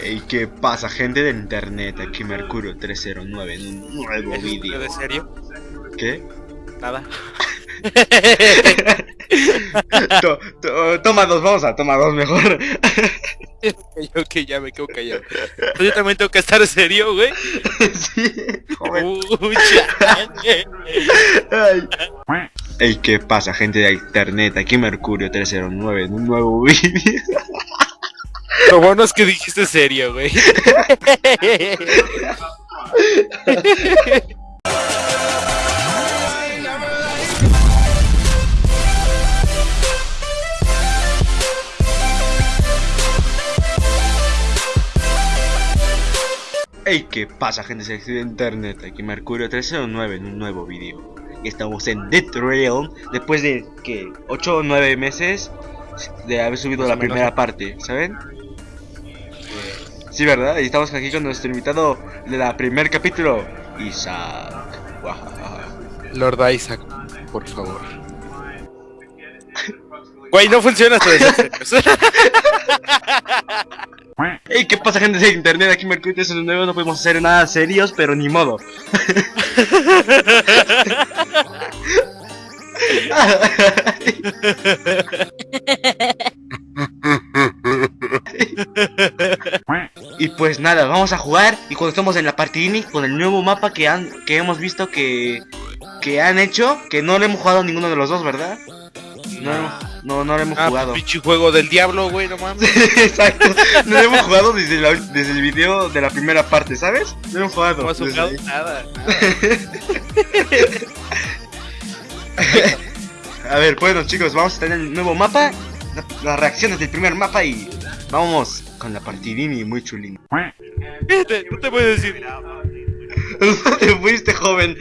Ey, ¿qué pasa, gente de internet? Aquí Mercurio 309 en un nuevo ¿Es vídeo. de serio? ¿Qué? Nada. To- to- toma dos, vamos a toma dos mejor. Yo que ya me quedo callado. Yo también tengo que estar serio, güey. sí, joven. Ay. Ey, ¿qué pasa, gente de internet? Aquí Mercurio 309 en un nuevo vídeo. Lo bueno es que dijiste serio, güey. Ey, ¿qué pasa, gente de internet? Aquí Mercurio 309 en un nuevo vídeo. Y estamos en Dead Realm después de que 8 o 9 meses de haber subido la primera parte, ¿saben? Sí, ¿verdad? Y estamos aquí con nuestro invitado de la primer capítulo, Isaac. Lord Isaac, por favor. Güey, no funciona esto serios. Ey, ¿qué pasa, gente de internet? Aquí Mercurio 309 no podemos hacer nada serios, pero ni modo. Y pues nada, vamos a jugar y cuando estemos en la partidini con el nuevo mapa que han que hemos visto que que han hecho, que no lo hemos jugado ninguno de los dos, ¿verdad? No, hemos- no, no lo hemos Ah, jugado. pinche juego del diablo, güey, no mames. Exacto, no lo hemos jugado desde, la- desde el video de la primera parte, ¿sabes? No hemos jugado. No has jugado ahí. nada. A ver, bueno chicos, vamos a tener el nuevo mapa, la- las reacciones del primer mapa y vamos con la partidini muy chulín. Fíjate, no te a decir. ¿Dónde te fuiste, joven?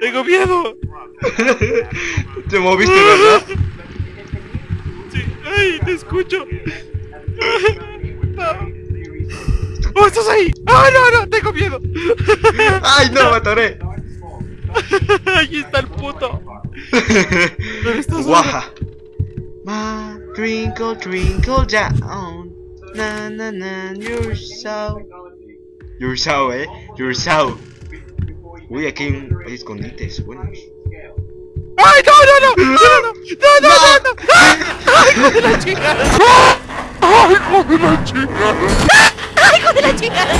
Tengo miedo. Te moviste, ¿verdad? Sí, ay, te escucho. ¡Oh, estás ahí! ¡Ah, no, no! ¡Tengo miedo! ¡Ay, no, me atoré! ¡Ahí está el puto! Guaja. My twinkle, twinkle down. Na, na, na, you're so. You're so, eh. You're so. Uy, aquí hay, un, hay escondites buenos. ¡Ay, no, no, no! ¡No, no, no! ¡No, no, no! no! ¡Ay, hijo de la chingada! ¡Ay, hijo de la chingada! ¡Ay, hijo de la chingada!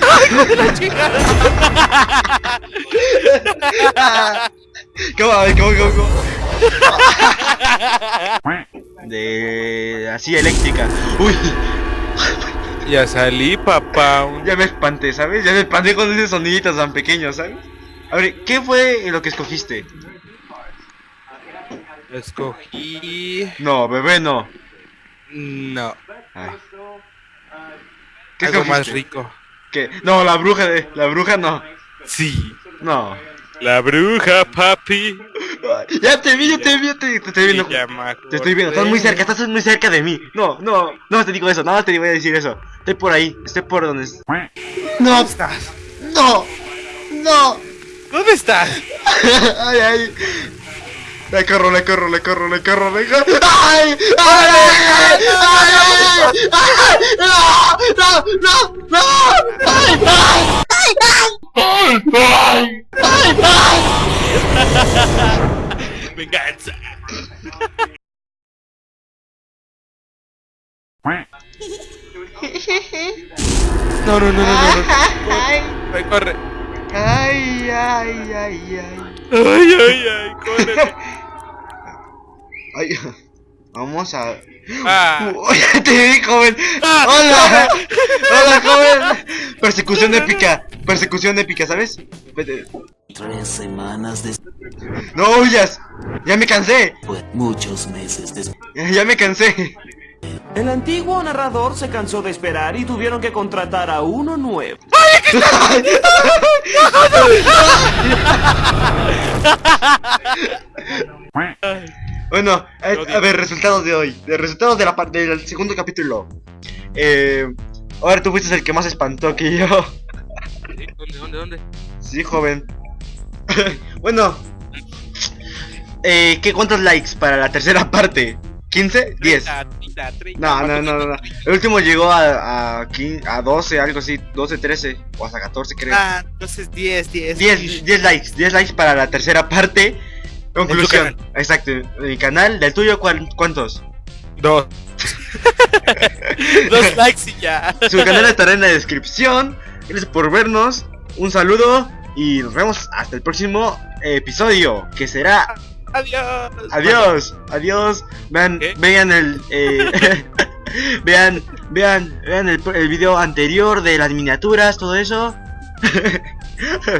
¡Ay, hijo de la chingada! ¿Cómo? A ver, ¿cómo, cómo, cómo? De... así eléctrica. Uy, Ya salí, papá. ya me espanté, ¿sabes? Ya me espanté con ese sonidito tan pequeño, ¿sabes? A ver, ¿qué fue lo que escogiste? Escogí... No, bebé, no. No. Ay. ¿Qué Algo más rico. ¿Qué? No, la bruja de... La bruja no. Sí. No. La bruja, papi. Ya te vi, ya te vi, ya te, te estoy viendo. Te estoy viendo, estás muy cerca, estás muy cerca de mí. No, no, no te digo eso, nada más te voy a decir eso. Estoy por ahí, estoy por donde. No, ¿Dónde estás? no, no. ¿Dónde estás? Ay, ay. Le corro, le corro, le corro, le corro, le corro. ¡Ay! ¡Ay! ¡Ay! ¡Ay! ¡Ay! ¡No! ¡No! ¡No! ¡No! ¡Ay! ¡Ay! Venganza. No, no, no, no, no. ¡Ay! Corre. ¡Ay! ¡Ay! ¡Ay! ¡Ay! Ay, ay, ay, corre. Ay, vamos a. Ah. Uy, te vi, joven. Ah, Hola, hola, joven. Persecución épica, persecución épica, ¿sabes? Vete. Tres semanas después, No huyas. Ya me cansé. muchos meses después, Ya, ya me cansé. El antiguo narrador se cansó de esperar y tuvieron que contratar a uno nuevo. Bueno, a, Lo a digo. ver, resultados de hoy. De resultados de la parte del segundo capítulo. Eh, ahora tú fuiste el que más espantó que yo. ¿Dónde, dónde, dónde? Sí, joven. bueno. Eh, ¿qué cuántos likes para la tercera parte? ¿15? 10. A ti, 30, 30. No, no, no, no, no. El último llegó a, a, 15 a 12, algo así, 12, 13 o hasta 14 creo. Ah, entonces 10, 10. 10, 10 likes, 10 likes para la tercera parte. Conclusión. Exacto. Mi canal, del tuyo, ¿cuán- ¿cuántos? Dos. Dos likes y ya. Su canal estará en la descripción. Gracias por vernos. Un saludo y nos vemos hasta el próximo episodio, que será Adiós. Adiós, adiós. Vean, ¿Qué? vean el, eh, vean, vean, vean el, el video anterior de las miniaturas, todo eso.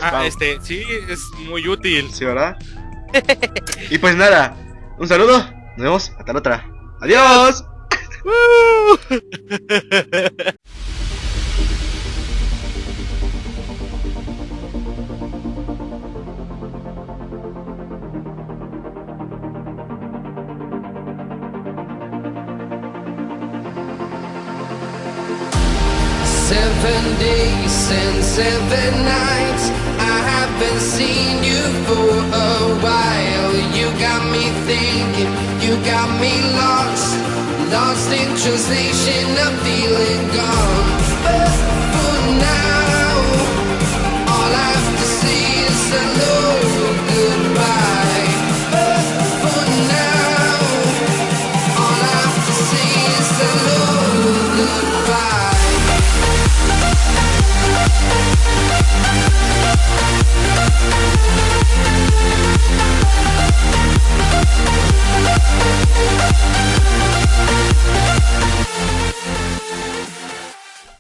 Ah, este, sí, es muy útil. Sí, ¿verdad? y pues nada, un saludo. Nos vemos hasta la otra. Adiós. Seven days and seven nights. I haven't seen you for a while. You got me thinking, you got me lost. Lost in translation, I'm feeling gone.